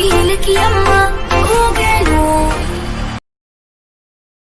اجيلك يما وقالوا